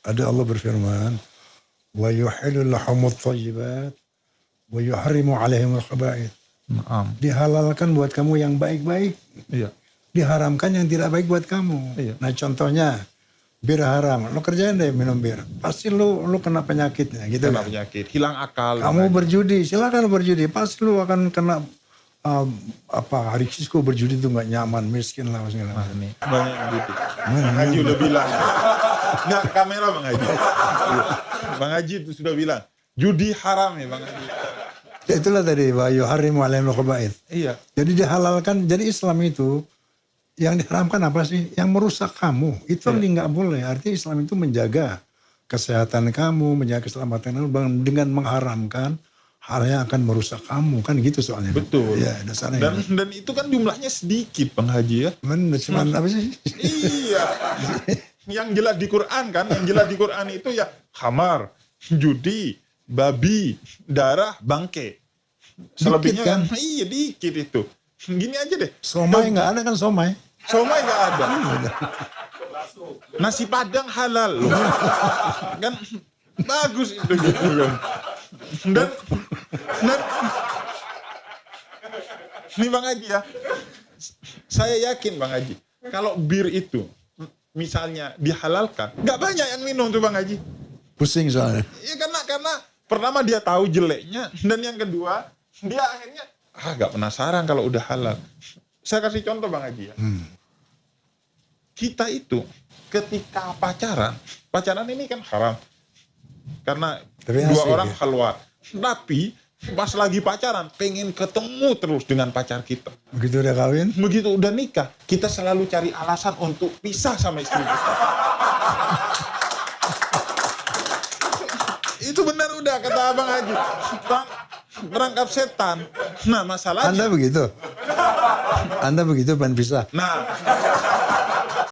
Ada Allah berfirman, wa yuhillu lahumut thayyibat wa yuharrimu alaihimul khaba'ith. Naam. Dihalalkan buat kamu yang baik-baik, Iya. diharamkan yang tidak baik buat kamu. Iya. Nah contohnya bir haram, lo kerjain deh minum bir, pasti lu lu kena penyakitnya gitu. Kena kan? penyakit, hilang akal. Kamu berjudi, silakan berjudi, pasti lu akan kena um, apa risiko berjudi itu nggak nyaman, miskin lah macam. Nih, banyak yang gitu. Bang Haji udah bilang. Nggak, kamera Bang Haji. Bang Haji itu sudah bilang. Judi haram ya Bang Haji. Ya, itulah tadi wa yuharrimu alaihimul khaba'ith. Iya. Jadi dihalalkan, jadi Islam itu yang diharamkan apa sih? Yang merusak kamu. Itu Iya. nggak boleh. Artinya Islam itu menjaga kesehatan kamu, menjaga keselamatan kamu dengan mengharamkan hal yang akan merusak kamu. Kan gitu soalnya. Betul. Ya, dasarnya. Dan dan itu kan jumlahnya sedikit Bang Haji ya. Men, cuman apa sih? iya. Yang jelas di Quran kan, yang jelas di Quran itu ya khamar, judi, babi, darah, bangke. Selebihnya kan? kan, iya dikit itu. Gini aja deh. Somai nggak ada kan somai? Somai nggak ada. Nasi padang halal loh. kan bagus itu gitu kan. Dan, dan ini Bang Haji ya. Saya yakin Bang Haji, kalau bir itu misalnya dihalalkan, nggak banyak yang minum tuh Bang Haji. Pusing soalnya. Ya karena karena pertama dia tahu jeleknya dan yang kedua dia akhirnya ah nggak penasaran kalau udah halal. Saya kasih contoh Bang Haji ya. Kita itu ketika pacaran, pacaran ini kan haram. Karena Tapi dua orang ya. keluar. Tapi pas lagi pacaran pengen ketemu terus dengan pacar kita. Begitu udah kawin, Begitu udah nikah, kita selalu cari alasan untuk pisah sama istri kita. Itu benar udah kata Abang Haji. Bang, berangkap setan. Nah masalahnya, Anda begitu? Anda begitu pengen pisah? nah